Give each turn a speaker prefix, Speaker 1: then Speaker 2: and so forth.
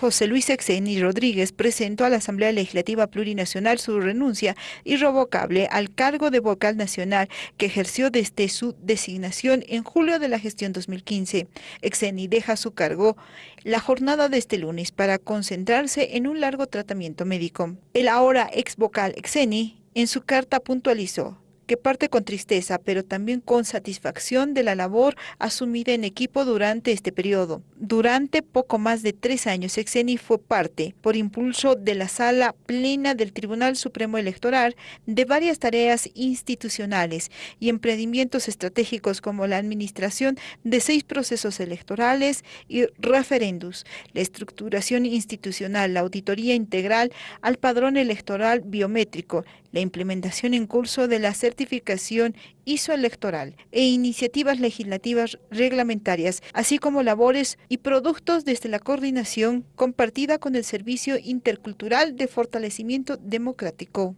Speaker 1: José Luis Exeni Rodríguez presentó a la Asamblea Legislativa Plurinacional su renuncia irrevocable al cargo de vocal nacional que ejerció desde su designación en julio de la gestión 2015. Exeni deja su cargo la jornada de este lunes para concentrarse en un largo tratamiento médico. El ahora ex vocal Exeni en su carta puntualizó que parte con tristeza, pero también con satisfacción de la labor asumida en equipo durante este periodo. Durante poco más de tres años, Exeni fue parte, por impulso de la Sala Plena del Tribunal Supremo Electoral, de varias tareas institucionales y emprendimientos estratégicos como la administración de seis procesos electorales y referendos, la estructuración institucional, la auditoría integral al padrón electoral biométrico, la implementación en curso de la certificación ISO electoral e iniciativas legislativas reglamentarias, así como labores y productos desde la coordinación compartida con el Servicio Intercultural de Fortalecimiento Democrático.